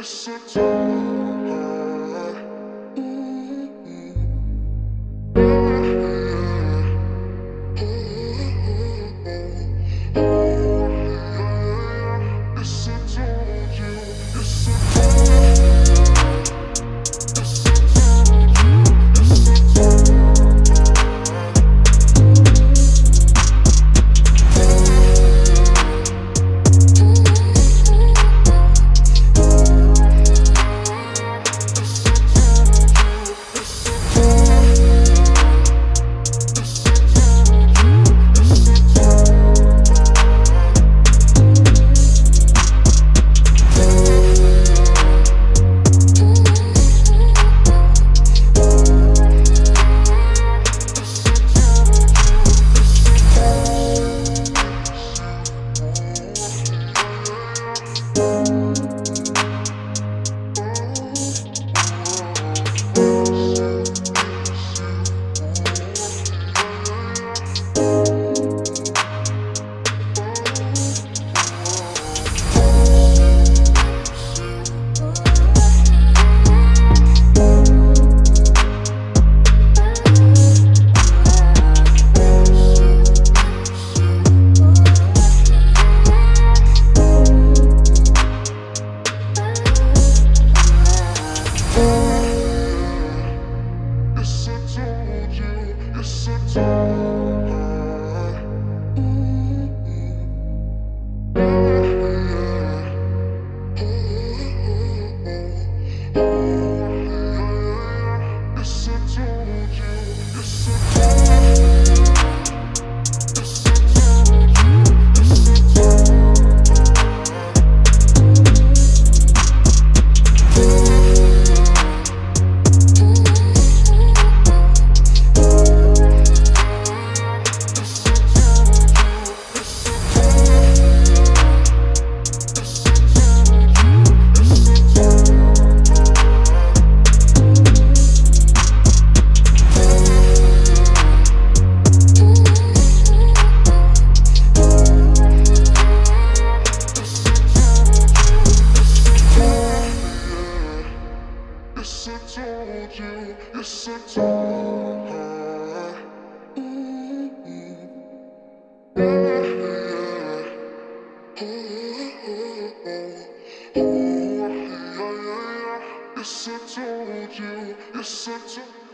It's a time. Yes, I told you, yes, I told you.